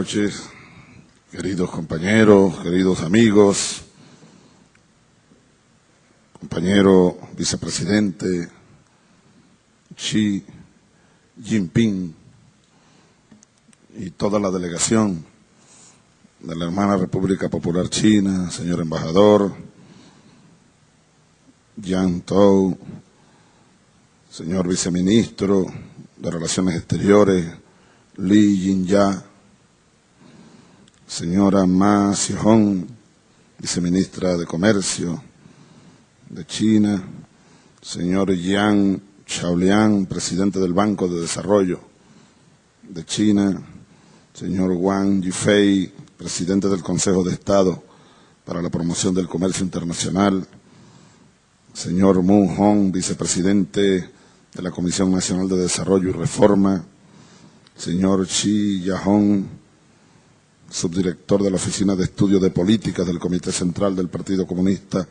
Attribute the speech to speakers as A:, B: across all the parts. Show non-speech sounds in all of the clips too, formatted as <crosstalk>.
A: noches, queridos compañeros, queridos amigos, compañero vicepresidente Xi Jinping y toda la delegación de la hermana República Popular China, señor embajador, Yang Tou, señor viceministro de Relaciones Exteriores, Li Jinya, señora Ma Xihong, viceministra de Comercio de China, señor Yang Xiaoliang, presidente del Banco de Desarrollo de China, señor Wang Yifei, presidente del Consejo de Estado para la Promoción del Comercio Internacional, señor Mu Hong, vicepresidente de la Comisión Nacional de Desarrollo y Reforma, señor Xi Yahong, subdirector de la Oficina de Estudios de Políticas del Comité Central del Partido Comunista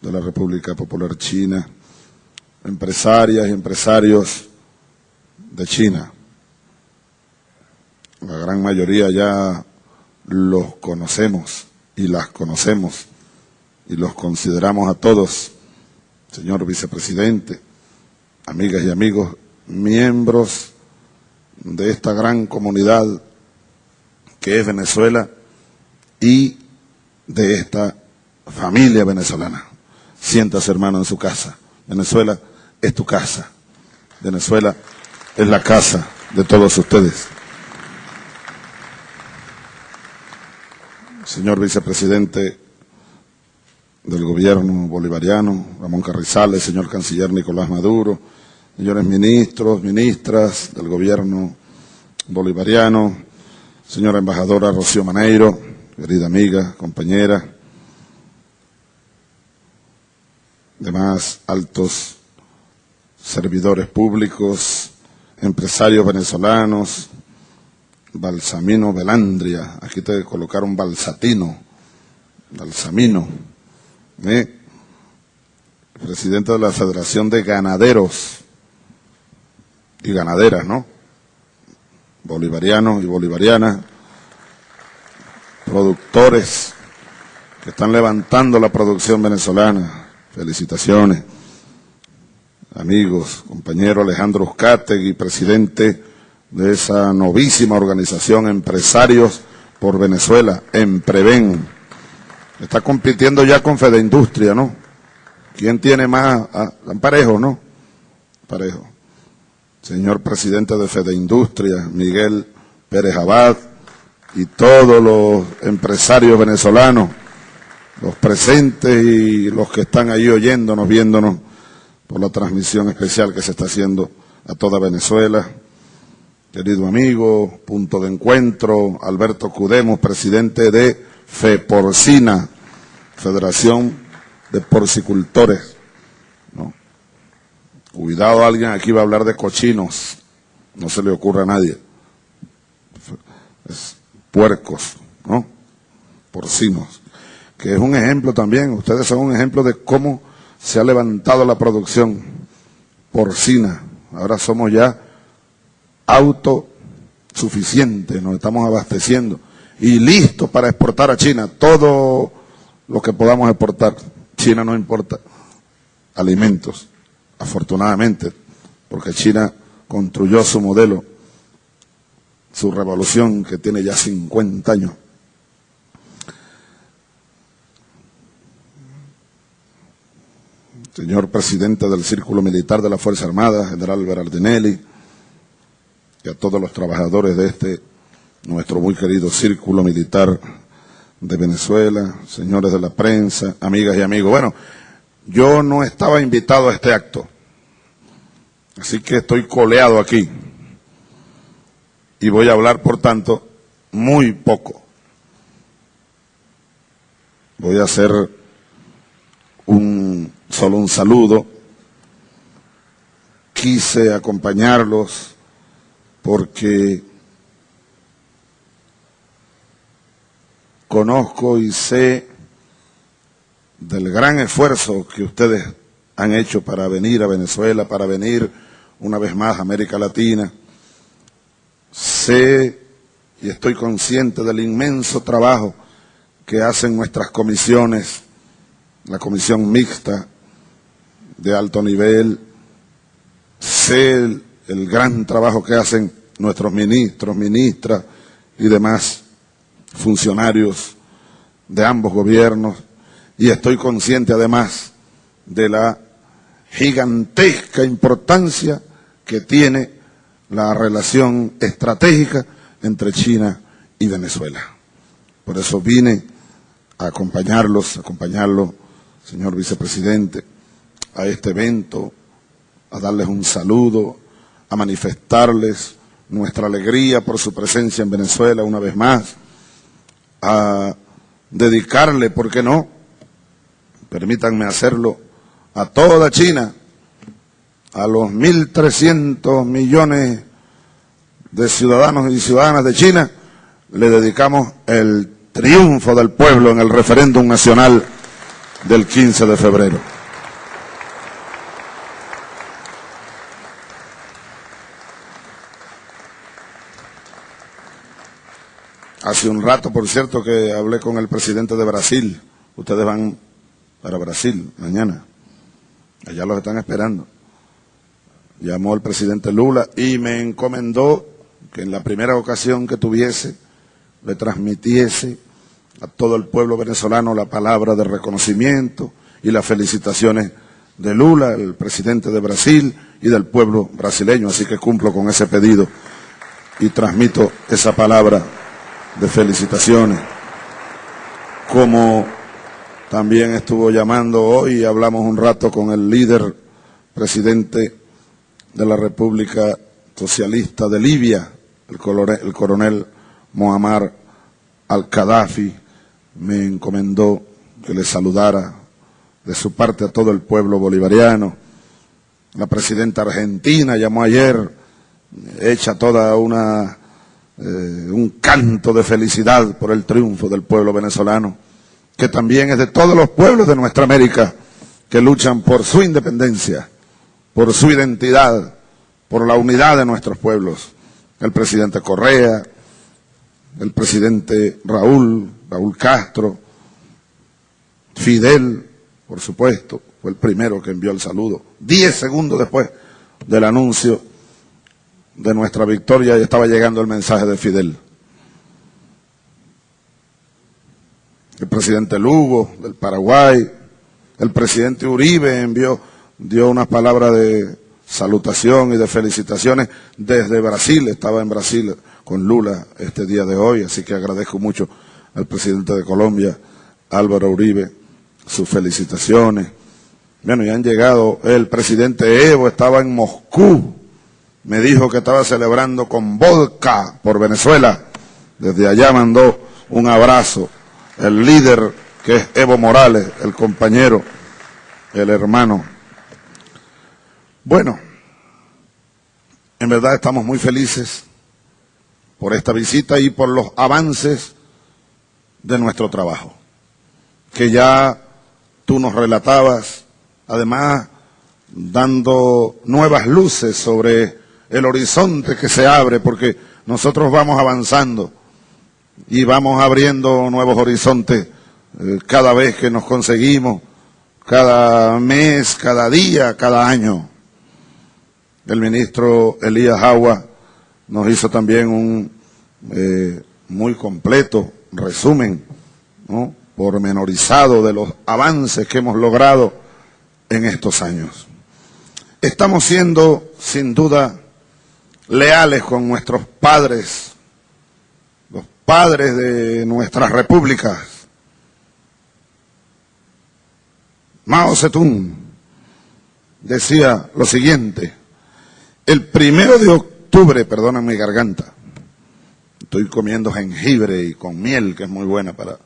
A: de la República Popular China, empresarias y empresarios de China. La gran mayoría ya los conocemos y las conocemos y los consideramos a todos, señor vicepresidente, amigas y amigos, miembros de esta gran comunidad que es Venezuela y de esta familia venezolana. Siéntase, hermano, en su casa. Venezuela es tu casa. Venezuela es la casa de todos ustedes. Señor vicepresidente del gobierno bolivariano, Ramón Carrizales, señor canciller Nicolás Maduro, señores ministros, ministras del gobierno bolivariano, señora embajadora Rocío Maneiro, querida amiga, compañera, demás altos servidores públicos, empresarios venezolanos, Balsamino Velandria, aquí te colocaron Balsatino, Balsamino, ¿eh? presidente de la Federación de Ganaderos y Ganaderas, ¿no? Bolivarianos y bolivarianas, productores que están levantando la producción venezolana. Felicitaciones. Amigos, compañero Alejandro Uzcategui, presidente de esa novísima organización Empresarios por Venezuela, en Preven. Está compitiendo ya con Fede Industria, ¿no? ¿Quién tiene más? Ah, parejo, ¿no? Parejo. Señor presidente de Fede Industria, Miguel Pérez Abad, y todos los empresarios venezolanos, los presentes y los que están ahí oyéndonos, viéndonos por la transmisión especial que se está haciendo a toda Venezuela. Querido amigo, punto de encuentro, Alberto Cudemos, presidente de FEPORCINA, Federación de Porcicultores. Cuidado, alguien aquí va a hablar de cochinos, no se le ocurra a nadie. Es puercos, ¿no? Porcinos. Que es un ejemplo también, ustedes son un ejemplo de cómo se ha levantado la producción porcina. Ahora somos ya autosuficientes, nos estamos abasteciendo y listos para exportar a China todo lo que podamos exportar. China no importa alimentos, afortunadamente, porque China construyó su modelo, su revolución que tiene ya 50 años. Señor presidente del Círculo Militar de la Fuerza Armada, general Berardinelli, y a todos los trabajadores de este, nuestro muy querido Círculo Militar de Venezuela, señores de la prensa, amigas y amigos. Bueno, yo no estaba invitado a este acto, así que estoy coleado aquí y voy a hablar, por tanto, muy poco. Voy a hacer un solo un saludo. Quise acompañarlos porque conozco y sé del gran esfuerzo que ustedes han hecho para venir a Venezuela, para venir una vez más a América Latina. Sé y estoy consciente del inmenso trabajo que hacen nuestras comisiones, la comisión mixta de alto nivel, sé el, gran trabajo que hacen nuestros ministros, ministras y demás funcionarios de ambos gobiernos, y estoy consciente además de la gigantesca importancia que tiene la relación estratégica entre China y Venezuela. Por eso vine a acompañarlos, a acompañarlo, señor vicepresidente, a este evento, a darles un saludo, a manifestarles nuestra alegría por su presencia en Venezuela una vez más, a dedicarle, ¿por qué no? Permítanme hacerlo a toda China, a los 1.300 millones de ciudadanos y ciudadanas de China, le dedicamos el triunfo del pueblo en el referéndum nacional del 15 de febrero. Hace un rato, por cierto, que hablé con el presidente de Brasil. Ustedes van para Brasil mañana. Allá los están esperando. Llamó el presidente Lula y me encomendó que en la primera ocasión que tuviese le transmitiese a todo el pueblo venezolano la palabra de reconocimiento y las felicitaciones de Lula, el presidente de Brasil y del pueblo brasileño. Así que cumplo con ese pedido y transmito esa palabra de felicitaciones. Como también estuvo llamando hoy, hablamos un rato con el líder presidente de la República Socialista de Libia, el coronel, el al-Qaddafi, me encomendó que le saludara de su parte a todo el pueblo bolivariano. La presidenta argentina llamó ayer, hecha toda una eh, un canto de felicidad por el triunfo del pueblo venezolano, que también es de todos los pueblos de nuestra América que luchan por su independencia, por su identidad, por la unidad de nuestros pueblos. El presidente Correa, el presidente Raúl, Raúl Castro, Fidel, por supuesto, fue el primero que envió el saludo. Diez segundos después del anuncio de nuestra victoria y estaba llegando el mensaje de Fidel. El presidente Lugo, del Paraguay, el presidente Uribe envió, dio unas palabras de salutación y de felicitaciones desde Brasil, estaba en Brasil con Lula este día de hoy, así que agradezco mucho al presidente de Colombia, Álvaro Uribe, sus felicitaciones. Bueno, ya han llegado, el presidente Evo estaba en Moscú, me dijo que estaba celebrando con vodka por Venezuela. Desde allá mandó un abrazo. El líder que es Evo Morales, el compañero, el hermano. Bueno, en verdad estamos muy felices por esta visita y por los avances de nuestro trabajo, que ya tú nos relatabas, además dando nuevas luces sobre el horizonte que se abre, porque nosotros vamos avanzando y vamos abriendo nuevos horizontes eh, cada vez que nos conseguimos, cada mes, cada día, cada año. El ministro Elías Agua nos hizo también un eh, muy completo resumen, ¿no? pormenorizado de los avances que hemos logrado en estos años. Estamos siendo, sin duda, leales con nuestros padres, padres de nuestras repúblicas. Mao Zedong decía lo siguiente, el primero de octubre, perdona mi garganta, estoy comiendo jengibre y con miel, que es muy buena para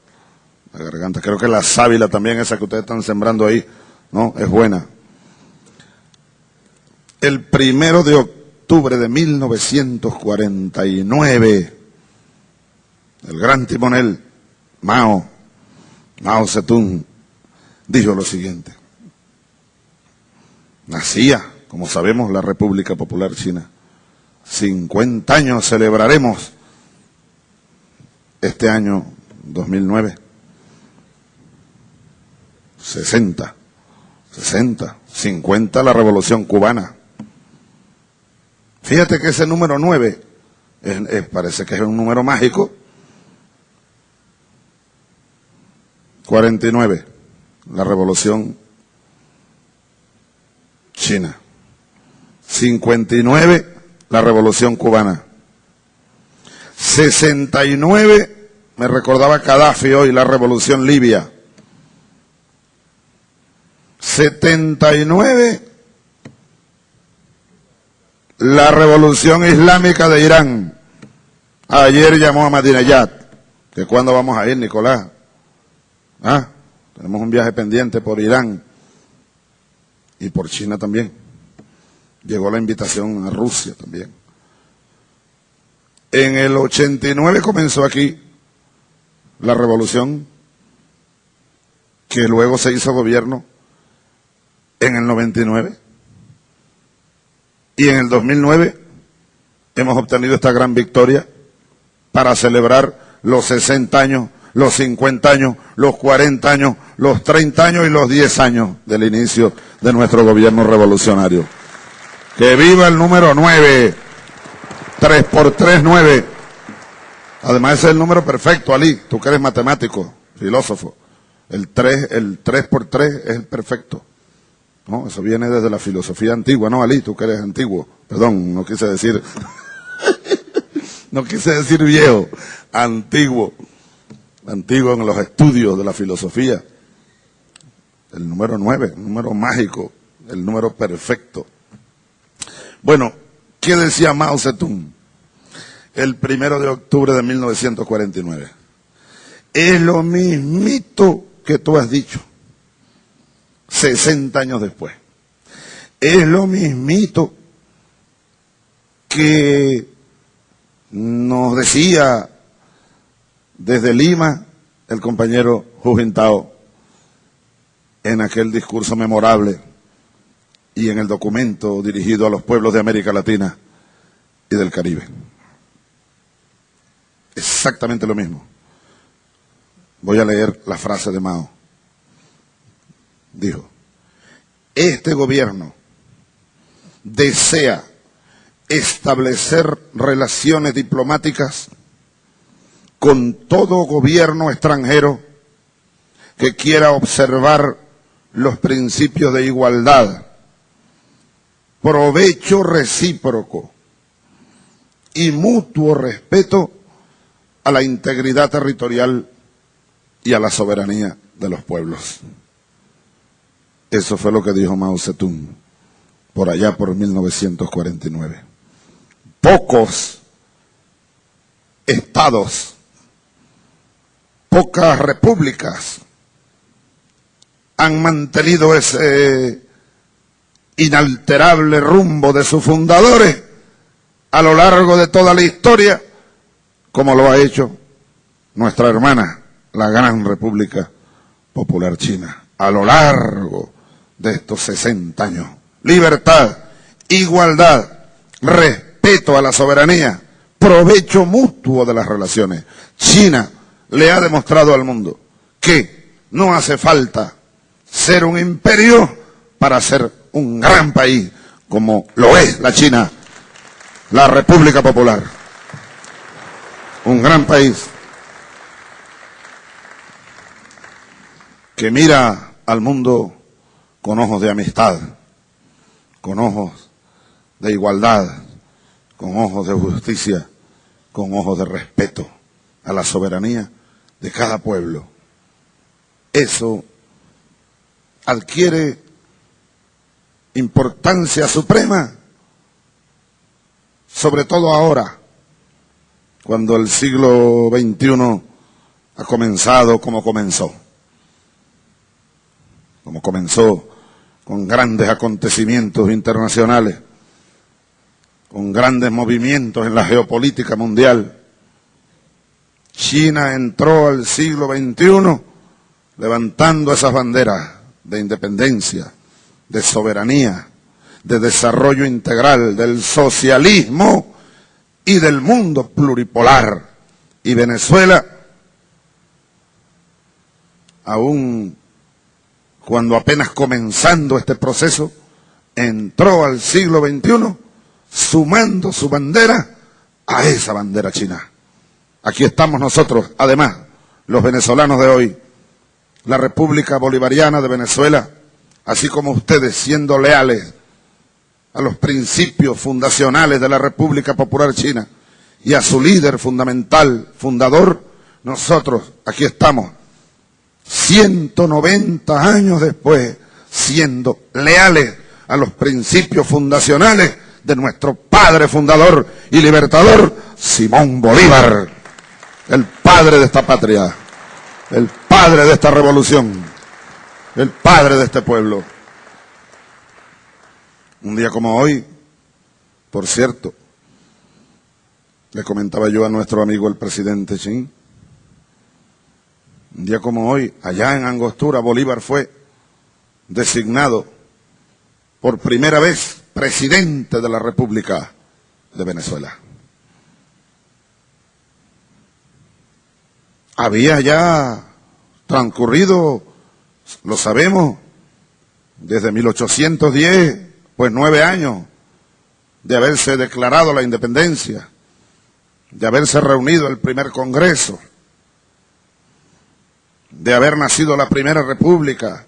A: la garganta, creo que la sábila también, esa que ustedes están sembrando ahí, no, es buena. El primero de octubre, octubre de 1949, el gran timonel Mao, Mao Zedong, dijo lo siguiente. Nacía, como sabemos, la República Popular China. 50 años celebraremos este año 2009. 60, 60, 50 la revolución cubana. Fíjate que ese número 9 parece que es un número mágico. 49, la revolución china. 59, la revolución cubana. 69, me recordaba Gaddafi hoy, la revolución libia. 79, la revolución islámica de Irán. Ayer llamó a Madinayat, que cuándo vamos a ir, Nicolás. ¿Ah? Tenemos un viaje pendiente por Irán y por China también. Llegó la invitación a Rusia también. En el 89 comenzó aquí la revolución, que luego se hizo gobierno en el 99. Y en el 2009 hemos obtenido esta gran victoria para celebrar los 60 años, los 50 años, los 40 años, los 30 años y los 10 años del inicio de nuestro gobierno revolucionario. Que viva el número 9. 3 por 3, 9. Además es el número perfecto, Ali. Tú que eres matemático, filósofo. El 3, el 3 por 3 es el perfecto. No, eso viene desde la filosofía antigua, ¿no, Ali? Tú que eres antiguo. Perdón, no quise decir... <laughs> no quise decir viejo, antiguo. Antiguo en los estudios de la filosofía. El número 9, el número mágico, el número perfecto. Bueno, ¿qué decía Mao Zedong? El primero de octubre de 1949. Es lo mismito que tú has dicho. 60 años después. Es lo mismito que nos decía desde Lima el compañero Jujintao en aquel discurso memorable y en el documento dirigido a los pueblos de América Latina y del Caribe. Exactamente lo mismo. Voy a leer la frase de Mao dijo, este gobierno desea establecer relaciones diplomáticas con todo gobierno extranjero que quiera observar los principios de igualdad, provecho recíproco y mutuo respeto a la integridad territorial y a la soberanía de los pueblos. Eso fue lo que dijo Mao Zedong por allá por 1949. Pocos estados, pocas repúblicas han mantenido ese inalterable rumbo de sus fundadores a lo largo de toda la historia, como lo ha hecho nuestra hermana, la Gran República Popular China, a lo largo de estos 60 años. Libertad, igualdad, respeto a la soberanía, provecho mutuo de las relaciones. China le ha demostrado al mundo que no hace falta ser un imperio para ser un gran país como lo es la China, la República Popular. Un gran país que mira al mundo con ojos de amistad, con ojos de igualdad, con ojos de justicia, con ojos de respeto a la soberanía de cada pueblo. Eso adquiere importancia suprema, sobre todo ahora, cuando el siglo XXI ha comenzado como comenzó, como comenzó con grandes acontecimientos internacionales, con grandes movimientos en la geopolítica mundial. China entró al siglo XXI levantando esas banderas de independencia, de soberanía, de desarrollo integral, del socialismo y del mundo pluripolar. Y Venezuela aún cuando apenas comenzando este proceso, entró al siglo XXI sumando su bandera a esa bandera china. Aquí estamos nosotros, además, los venezolanos de hoy, la República Bolivariana de Venezuela, así como ustedes siendo leales a los principios fundacionales de la República Popular China y a su líder fundamental, fundador, nosotros aquí estamos, 190 años después, siendo leales a los principios fundacionales de nuestro padre fundador y libertador, Simón Bolívar, el padre de esta patria, el padre de esta revolución, el padre de este pueblo. Un día como hoy, por cierto, le comentaba yo a nuestro amigo el presidente Chin, un día como hoy, allá en Angostura, Bolívar fue designado por primera vez presidente de la República de Venezuela. Había ya transcurrido, lo sabemos, desde 1810, pues nueve años de haberse declarado la independencia, de haberse reunido el primer Congreso, de haber nacido la primera república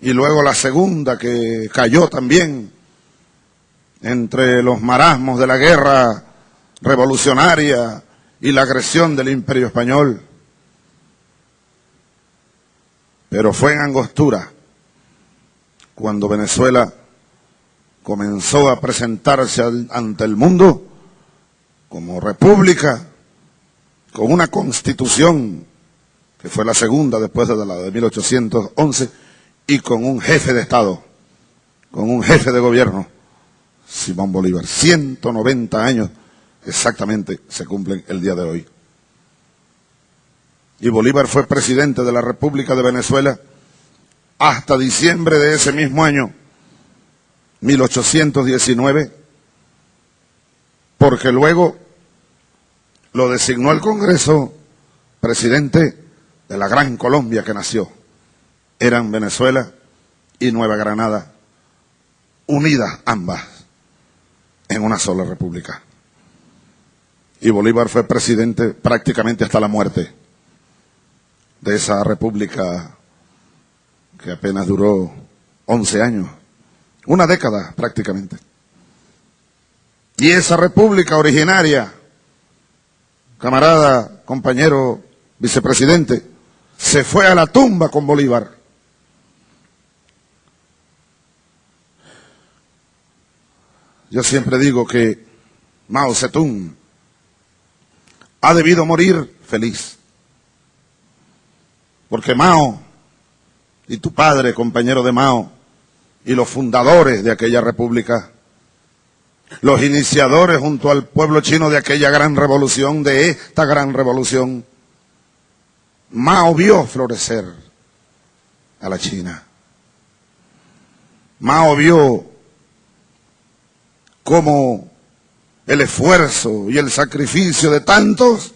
A: y luego la segunda que cayó también entre los marasmos de la guerra revolucionaria y la agresión del imperio español. Pero fue en Angostura cuando Venezuela comenzó a presentarse ante el mundo como república, con una constitución, que fue la segunda después de la de 1811, y con un jefe de Estado, con un jefe de gobierno, Simón Bolívar. 190 años exactamente se cumplen el día de hoy. Y Bolívar fue presidente de la República de Venezuela hasta diciembre de ese mismo año, 1819, porque luego lo designó el Congreso presidente de la Gran Colombia que nació. Eran Venezuela y Nueva Granada, unidas ambas en una sola república. Y Bolívar fue presidente prácticamente hasta la muerte de esa república que apenas duró 11 años, una década prácticamente. Y esa república originaria, camarada, compañero, vicepresidente, se fue a la tumba con Bolívar. Yo siempre digo que Mao Zedong ha debido morir feliz. Porque Mao y tu padre, compañero de Mao, y los fundadores de aquella república, los iniciadores junto al pueblo chino de aquella gran revolución, de esta gran revolución, Mao vio florecer a la China. Mao vio cómo el esfuerzo y el sacrificio de tantos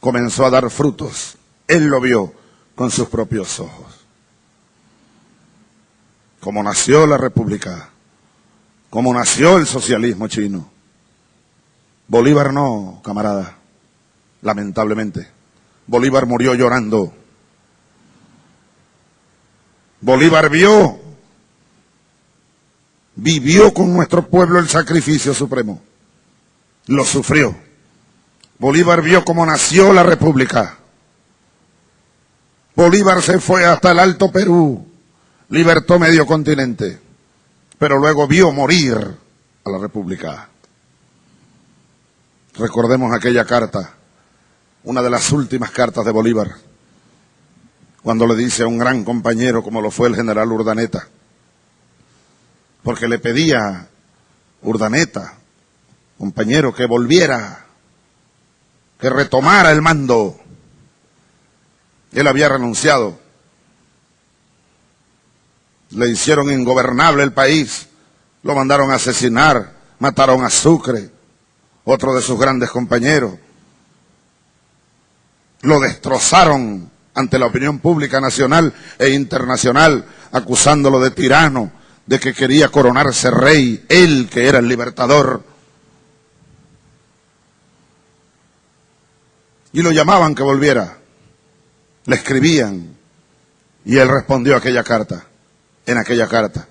A: comenzó a dar frutos. Él lo vio con sus propios ojos. Como nació la República, como nació el socialismo chino. Bolívar no, camarada, lamentablemente. Bolívar murió llorando. Bolívar vio, vivió con nuestro pueblo el sacrificio supremo. Lo sufrió. Bolívar vio cómo nació la República. Bolívar se fue hasta el Alto Perú, libertó medio continente, pero luego vio morir a la República. Recordemos aquella carta, una de las últimas cartas de Bolívar, cuando le dice a un gran compañero como lo fue el general Urdaneta, porque le pedía Urdaneta, compañero, que volviera, que retomara el mando él había renunciado. Le hicieron ingobernable el país. Lo mandaron a asesinar. Mataron a Sucre, otro de sus grandes compañeros. lo destrozaron ante la opinión pública nacional e internacional, acusándolo de tirano, de que quería coronarse rey, él que era el libertador. Y lo llamaban que volviera, le escribían, y él respondió aquella carta, en aquella carta.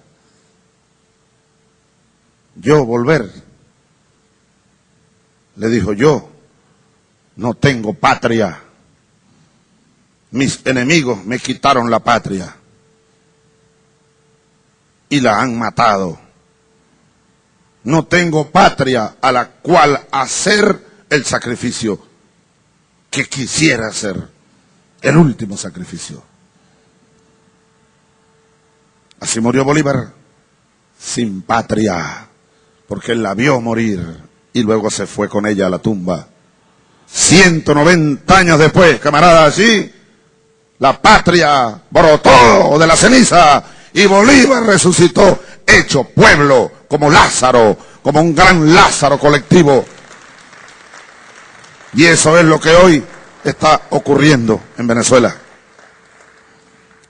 A: Yo volver, le dijo yo, no tengo patria. Mis enemigos me quitaron la patria y la han matado. No tengo patria a la cual hacer el sacrificio que quisiera hacer, el último sacrificio. Así murió Bolívar, sin patria, porque él la vio morir y luego se fue con ella a la tumba. 190 años después, camarada, así, la patria brotó de la ceniza y Bolívar resucitó, hecho pueblo, como Lázaro, como un gran Lázaro colectivo. Y eso es lo que hoy está ocurriendo en Venezuela.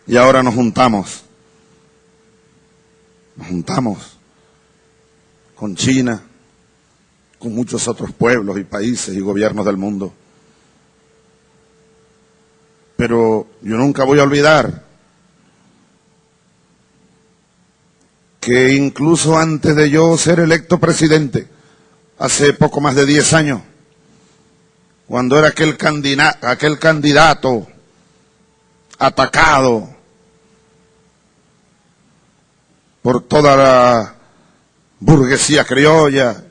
A: Y ahora nos juntamos, nos juntamos con China, con muchos otros pueblos y países y gobiernos del mundo. Pero yo nunca voy a olvidar que incluso antes de yo ser electo presidente, hace poco más de 10 años, cuando era aquel, candidato, aquel candidato atacado por toda la burguesía criolla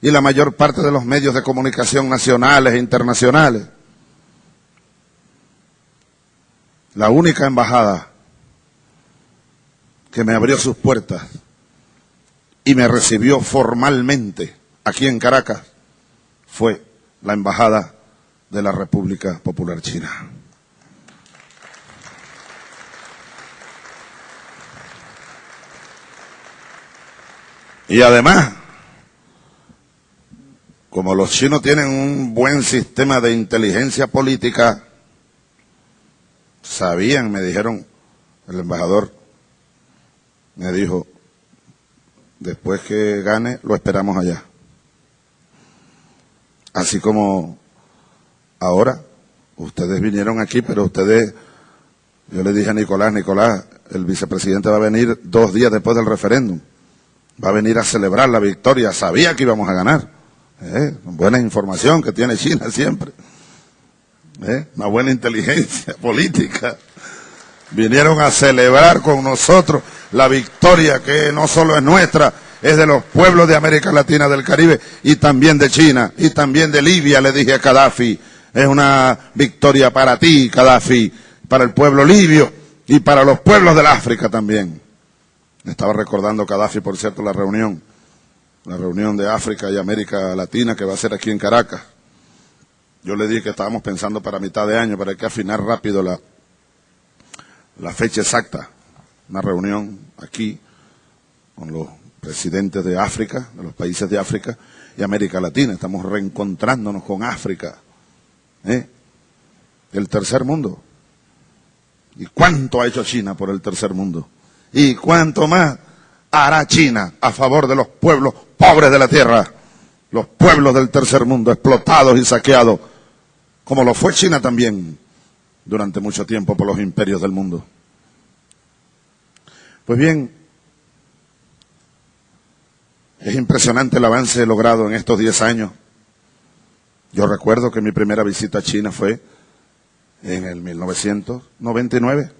A: y la mayor parte de los medios de comunicación nacionales e internacionales. La única embajada que me abrió sus puertas y me recibió formalmente aquí en Caracas fue la Embajada de la República Popular China. Y además, como los chinos tienen un buen sistema de inteligencia política, sabían, me dijeron el embajador, me dijo, después que gane, lo esperamos allá. Así como ahora, ustedes vinieron aquí, pero ustedes, yo le dije a Nicolás, Nicolás, el vicepresidente va a venir dos días después del referéndum. Va a venir a celebrar la victoria. Sabía que íbamos a ganar. ¿Eh? Buena información que tiene China siempre. ¿Eh? Una buena inteligencia <laughs> política. Vinieron a celebrar con nosotros la victoria que no solo es nuestra, es de los pueblos de América Latina, del Caribe y también de China y también de Libia, le dije a Gaddafi. Es una victoria para ti, Gaddafi, para el pueblo libio y para los pueblos del África también. Estaba recordando Gaddafi, por cierto, la reunión, la reunión de África y América Latina que va a ser aquí en Caracas. Yo le dije que estábamos pensando para mitad de año, pero hay que afinar rápido la, la fecha exacta. Una reunión aquí con los presidentes de África, de los países de África y América Latina. Estamos reencontrándonos con África, ¿eh? el tercer mundo. ¿Y cuánto ha hecho China por el tercer mundo? ¿Y cuánto más hará China a favor de los pueblos pobres de la tierra? Los pueblos del tercer mundo explotados y saqueados como lo fue China también durante mucho tiempo por los imperios del mundo. Pues bien, es impresionante el avance logrado en estos 10 años. Yo recuerdo que mi primera visita a China fue en el 1999,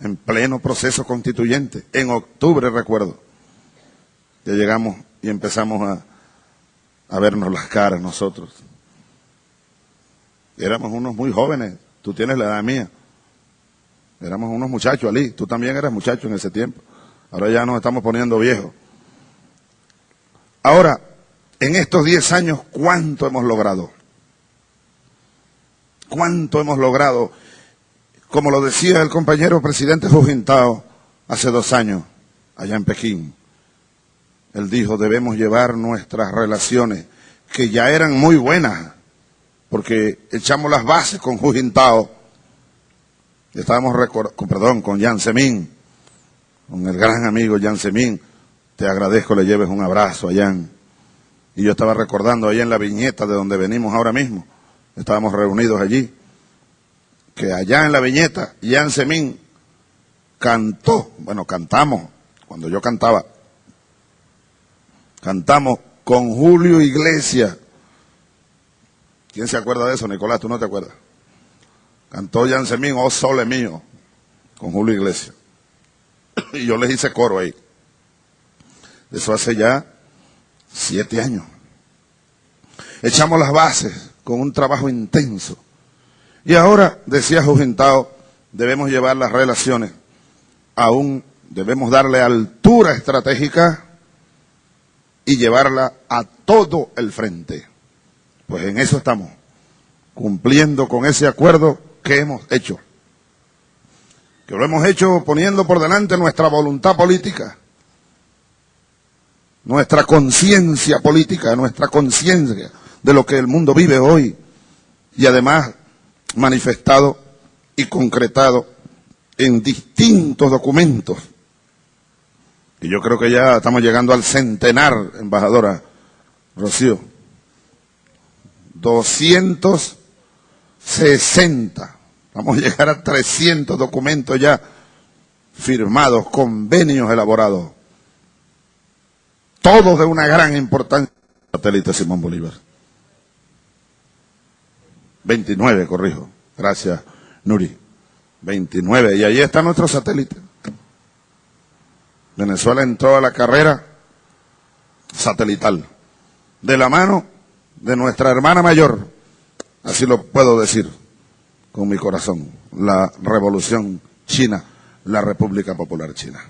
A: en pleno proceso constituyente, en octubre recuerdo. Ya llegamos y empezamos a, a vernos las caras nosotros. Éramos unos muy jóvenes, tú tienes la edad mía. Éramos unos muchachos, Ali, tú también eras muchacho en ese tiempo. Ahora ya nos estamos poniendo viejos. Ahora, en estos 10 años, ¿cuánto hemos logrado? ¿Cuánto hemos logrado? Como lo decía el compañero presidente Jujintao hace dos años, allá en Pekín. Él dijo, debemos llevar nuestras relaciones, que ya eran muy buenas, porque echamos las bases con Hu Jintao, estábamos, con, perdón, con Yan Semín, con el gran amigo Yan Semín, te agradezco, le lleves un abrazo a Yan. Y yo estaba recordando allá en la viñeta de donde venimos ahora mismo, estábamos reunidos allí, que allá en la viñeta, Yan Semín cantó, bueno, cantamos, cuando yo cantaba, cantamos con Julio Iglesias. ¿Quién se acuerda de eso, Nicolás? ¿Tú no te acuerdas? Cantó Yan Semín, oh sole mío, con Julio Iglesias. <clears throat> Y yo les hice coro ahí. Eso hace ya siete años. Echamos las bases con un trabajo intenso. Y ahora, decía Jujentao, debemos llevar las relaciones aún, debemos darle altura estratégica y llevarla a todo el frente. Pues en eso estamos, cumpliendo con ese acuerdo que hemos hecho. Que lo hemos hecho poniendo por delante nuestra voluntad política, nuestra conciencia política, nuestra conciencia de lo que el mundo vive hoy y además manifestado y concretado en distintos documentos. Y yo creo que ya estamos llegando al centenar, embajadora Rocío. 260. Vamos a llegar a 300 documentos ya firmados, convenios elaborados. Todos de una gran importancia. Satélite Simón Bolívar. 29, corrijo. Gracias, Nuri. 29. Y ahí está nuestro satélite. Venezuela entró a la carrera satelital. De la mano de nuestra hermana mayor, así lo puedo decir con mi corazón, la revolución china, la República Popular China.